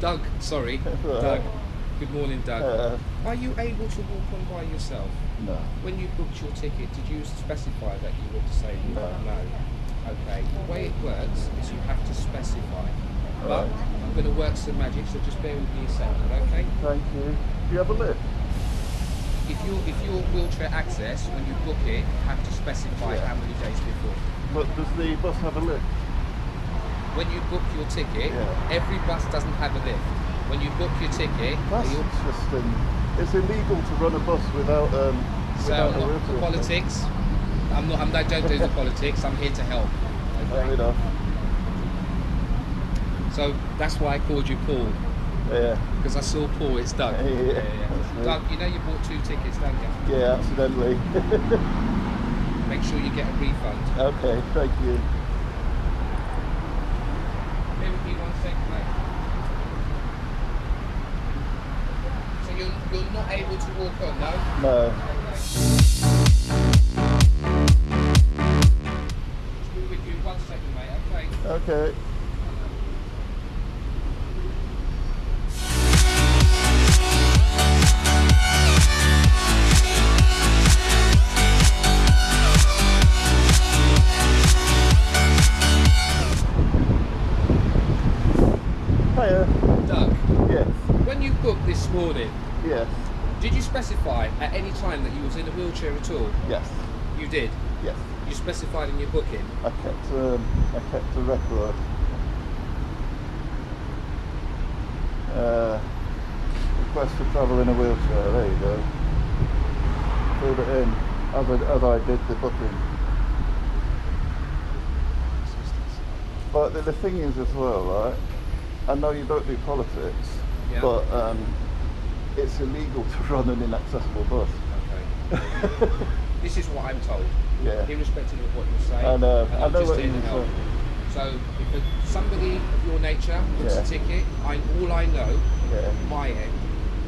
Doug, sorry. Doug. Good morning, Doug. Uh, Are you able to walk on by yourself? no. When you booked your ticket, did you specify that you were disabled? No. No. Okay. The way it works is you have to specify. But Right. I'm going to work some magic, so just bear with me a second, okay? Thank you. Do you have a lift? If you if you're wheelchair access, when you book it, you have to specify Yeah. how many days before. But does the bus have a lift? When you book your ticket, Yeah. every bus doesn't have a lift. When you book your ticket, That's you interesting. It's illegal to run a bus without um So without a not roof. politics. I'm not. I'm, I don't do the politics. I'm here to help. Fair enough. So that's why I called you Paul Yeah. because I saw Paul. It's Doug. Yeah, that's me. Doug, you know you bought two tickets, don't you? Yeah, accidentally. Make sure you get a refund. okay, thank you. Bear with me one second, mate. So you're not able to walk on, no? No. Just be with you one second, mate. Okay. Okay. Did you specify at any time that you was in a wheelchair at all? Yes. You did. Yes. You specified in your booking. I kept um, I kept a record. Uh, request to travel in a wheelchair. There you go. Filled it in as I, as I did the booking. But the, the thing is as well, right? I know you don't do politics, Yeah. but um, it's illegal to run an inaccessible bus. Okay. This is what I'm told, yeah. irrespective of what you're saying. I know. and I know just what you to mean. help. So, if a- somebody of your nature books Yeah. a ticket, I, all I know, Yeah. my end,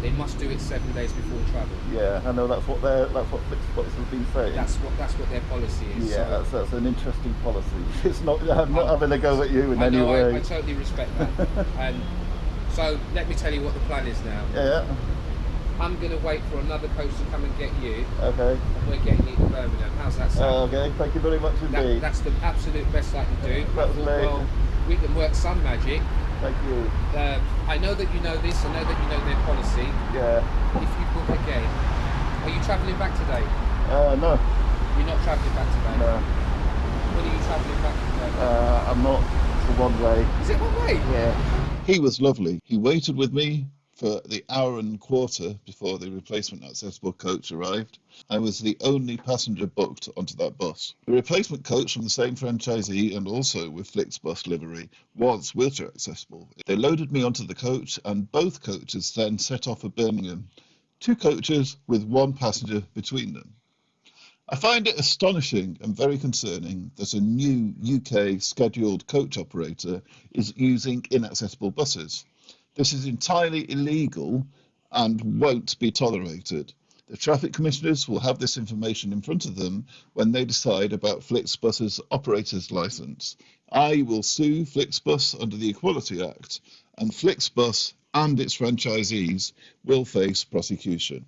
they must do it seven days before travel. Yeah, I know that's what they're that's what Flixbus has been saying. That's what that's what their policy is. Yeah, so that's, that's an interesting policy. It's not. I'm not having a go at you in I any know, way. I, I totally respect that. and so, let me tell you what the plan is now. yeah. I'm going to wait for another coach to come and get you, Okay. and we're getting you to Birmingham. How's that sound? okay. Thank you very much That, indeed. that's the absolute best I can do. That's thought, well, we can work some magic. Thank you. Uh, I know that you know this. I know that you know their policy. Yeah. If you book again, are you travelling back today? Uh, no. You're not travelling back today. No. When are you travelling back today? Uh, I'm not. It's a one way. Is it one way? Yeah. He was lovely. He waited with me for the hour and quarter before the replacement accessible coach arrived. I was the only passenger booked onto that bus. The replacement coach from the same franchisee and also with Flixbus livery was wheelchair accessible. They loaded me onto the coach and both coaches then set off for Birmingham. Two coaches with one passenger between them. I find it astonishing and very concerning that a new UK scheduled coach operator is using inaccessible buses. This is entirely illegal and won't be tolerated. The traffic commissioners will have this information in front of them when they decide about Flixbus's operator's license. I will sue Flixbus under the Equality Act, and Flixbus and its franchisees will face prosecution.